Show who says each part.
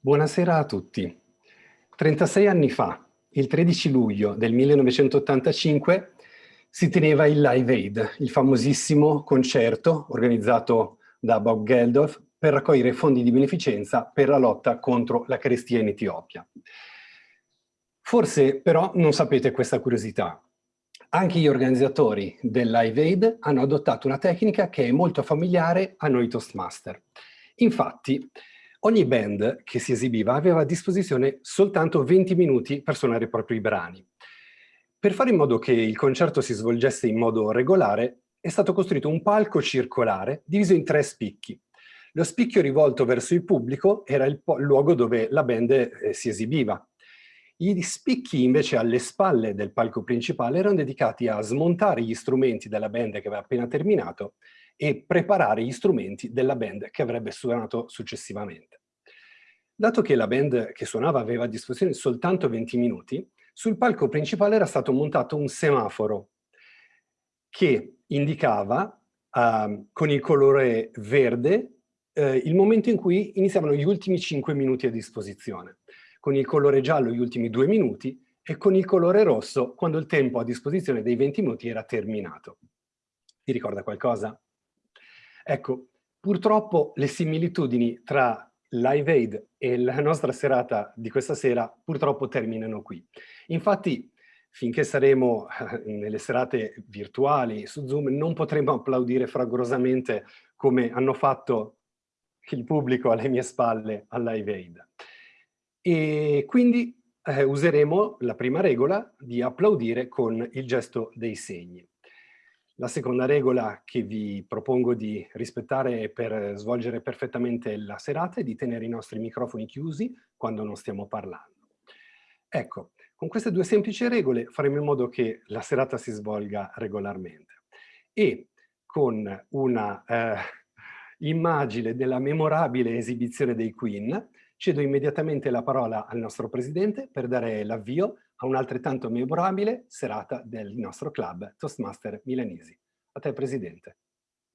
Speaker 1: Buonasera a tutti. 36 anni fa, il 13 luglio del 1985, si teneva il Live Aid, il famosissimo concerto organizzato da Bob Geldof per raccogliere fondi di beneficenza per la lotta contro la carestia in Etiopia. Forse però non sapete questa curiosità. Anche gli organizzatori del Live Aid hanno adottato una tecnica che è molto familiare a noi Toastmaster. Infatti, Ogni band che si esibiva aveva a disposizione soltanto 20 minuti per suonare i propri brani. Per fare in modo che il concerto si svolgesse in modo regolare, è stato costruito un palco circolare diviso in tre spicchi. Lo spicchio rivolto verso il pubblico era il luogo dove la band eh, si esibiva. Gli spicchi invece alle spalle del palco principale erano dedicati a smontare gli strumenti della band che aveva appena terminato e preparare gli strumenti della band che avrebbe suonato successivamente. Dato che la band che suonava aveva a disposizione soltanto 20 minuti, sul palco principale era stato montato un semaforo che indicava uh, con il colore verde uh, il momento in cui iniziavano gli ultimi 5 minuti a disposizione, con il colore giallo gli ultimi 2 minuti e con il colore rosso quando il tempo a disposizione dei 20 minuti era terminato. Vi ricorda qualcosa? Ecco, purtroppo le similitudini tra Live Aid e la nostra serata di questa sera purtroppo terminano qui. Infatti, finché saremo eh, nelle serate virtuali su Zoom, non potremo applaudire fragorosamente come hanno fatto il pubblico alle mie spalle al Live Aid. E quindi eh, useremo la prima regola di applaudire con il gesto dei segni. La seconda regola che vi propongo di rispettare per svolgere perfettamente la serata è di tenere i nostri microfoni chiusi quando non stiamo parlando. Ecco, con queste due semplici regole faremo in modo che la serata si svolga regolarmente. E con una eh, immagine della memorabile esibizione dei Queen, cedo immediatamente la parola al nostro Presidente per dare l'avvio a un'altrettanto memorabile serata del nostro club Toastmaster Milanesi. A te Presidente.